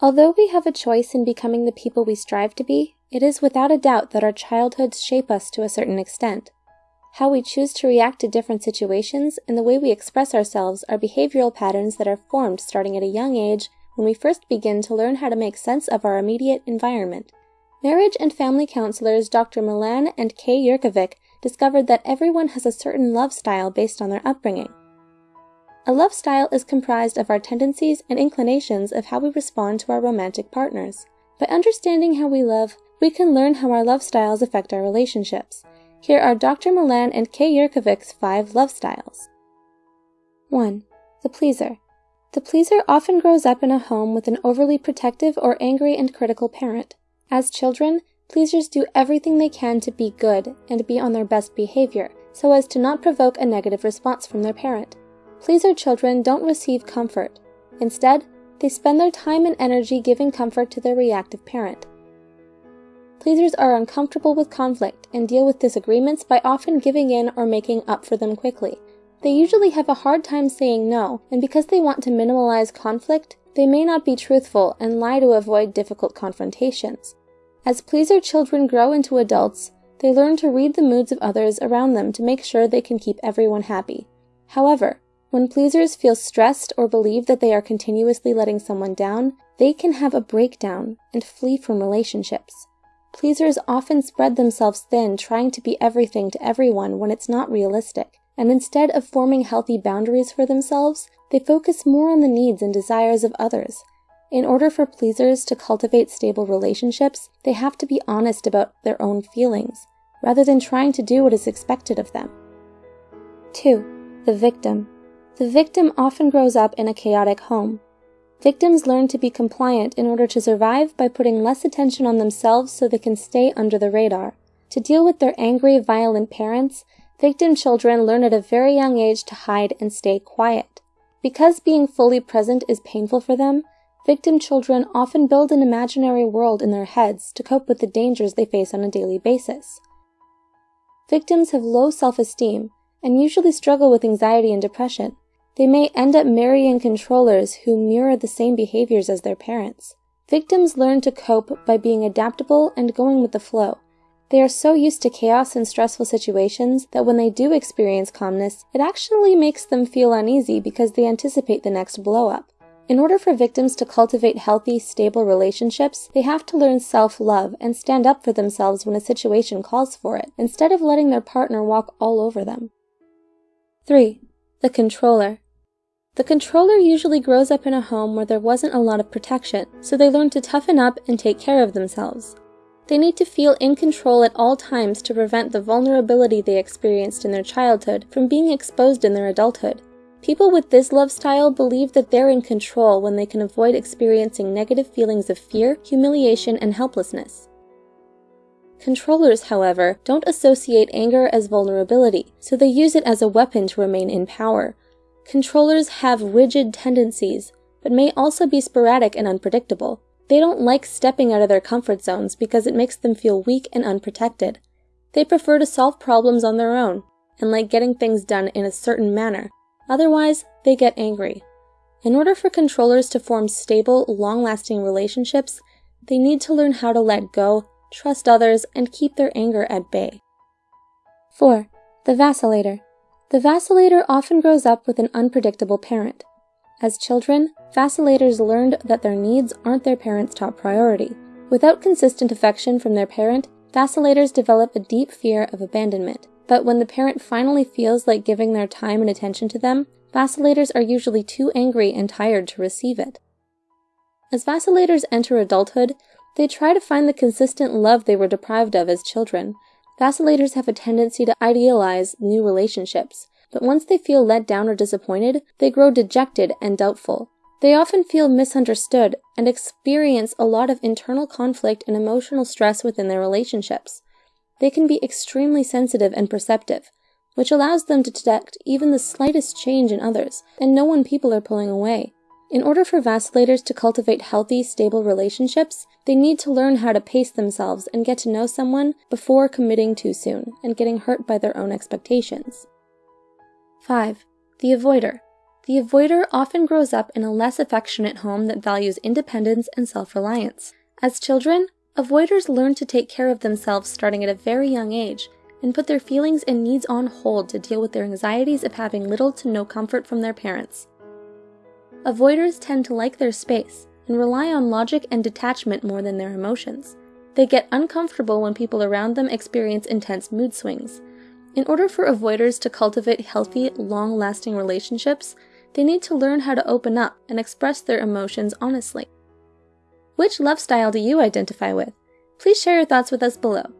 Although we have a choice in becoming the people we strive to be, it is without a doubt that our childhoods shape us to a certain extent. How we choose to react to different situations and the way we express ourselves are behavioral patterns that are formed starting at a young age when we first begin to learn how to make sense of our immediate environment. Marriage and family counselors Dr. Milan and Kay Yerkovich discovered that everyone has a certain love style based on their upbringing. A love style is comprised of our tendencies and inclinations of how we respond to our romantic partners. By understanding how we love, we can learn how our love styles affect our relationships. Here are Dr. Milan and Kay Yerkovich's five love styles. 1. The pleaser. The pleaser often grows up in a home with an overly protective or angry and critical parent. As children, pleasers do everything they can to be good and be on their best behavior, so as to not provoke a negative response from their parent. Pleaser children don't receive comfort. Instead, they spend their time and energy giving comfort to their reactive parent. Pleasers are uncomfortable with conflict and deal with disagreements by often giving in or making up for them quickly. They usually have a hard time saying no, and because they want to minimize conflict, they may not be truthful and lie to avoid difficult confrontations. As pleaser children grow into adults, they learn to read the moods of others around them to make sure they can keep everyone happy. However, when pleasers feel stressed or believe that they are continuously letting someone down, they can have a breakdown and flee from relationships. Pleasers often spread themselves thin trying to be everything to everyone when it's not realistic, and instead of forming healthy boundaries for themselves, they focus more on the needs and desires of others. In order for pleasers to cultivate stable relationships, they have to be honest about their own feelings, rather than trying to do what is expected of them. 2. The victim. The victim often grows up in a chaotic home. Victims learn to be compliant in order to survive by putting less attention on themselves so they can stay under the radar. To deal with their angry, violent parents, victim children learn at a very young age to hide and stay quiet. Because being fully present is painful for them, victim children often build an imaginary world in their heads to cope with the dangers they face on a daily basis. Victims have low self-esteem and usually struggle with anxiety and depression. They may end up marrying controllers who mirror the same behaviors as their parents. Victims learn to cope by being adaptable and going with the flow. They are so used to chaos and stressful situations that when they do experience calmness, it actually makes them feel uneasy because they anticipate the next blow-up. In order for victims to cultivate healthy, stable relationships, they have to learn self-love and stand up for themselves when a situation calls for it, instead of letting their partner walk all over them. 3. The controller. The controller usually grows up in a home where there wasn't a lot of protection, so they learn to toughen up and take care of themselves. They need to feel in control at all times to prevent the vulnerability they experienced in their childhood from being exposed in their adulthood. People with this love style believe that they're in control when they can avoid experiencing negative feelings of fear, humiliation, and helplessness. Controllers, however, don't associate anger as vulnerability, so they use it as a weapon to remain in power, Controllers have rigid tendencies, but may also be sporadic and unpredictable. They don't like stepping out of their comfort zones because it makes them feel weak and unprotected. They prefer to solve problems on their own and like getting things done in a certain manner. Otherwise, they get angry. In order for controllers to form stable, long-lasting relationships, they need to learn how to let go, trust others, and keep their anger at bay. 4. The vacillator. The vacillator often grows up with an unpredictable parent. As children, vacillators learned that their needs aren't their parents' top priority. Without consistent affection from their parent, vacillators develop a deep fear of abandonment. But when the parent finally feels like giving their time and attention to them, vacillators are usually too angry and tired to receive it. As vacillators enter adulthood, they try to find the consistent love they were deprived of as children, Vacillators have a tendency to idealize new relationships, but once they feel let down or disappointed, they grow dejected and doubtful. They often feel misunderstood and experience a lot of internal conflict and emotional stress within their relationships. They can be extremely sensitive and perceptive, which allows them to detect even the slightest change in others and know when people are pulling away. In order for vacillators to cultivate healthy, stable relationships, they need to learn how to pace themselves and get to know someone before committing too soon and getting hurt by their own expectations. 5. The avoider. The avoider often grows up in a less affectionate home that values independence and self reliance. As children, avoiders learn to take care of themselves starting at a very young age and put their feelings and needs on hold to deal with their anxieties of having little to no comfort from their parents. Avoiders tend to like their space and rely on logic and detachment more than their emotions. They get uncomfortable when people around them experience intense mood swings. In order for avoiders to cultivate healthy, long lasting relationships, they need to learn how to open up and express their emotions honestly. Which love style do you identify with? Please share your thoughts with us below.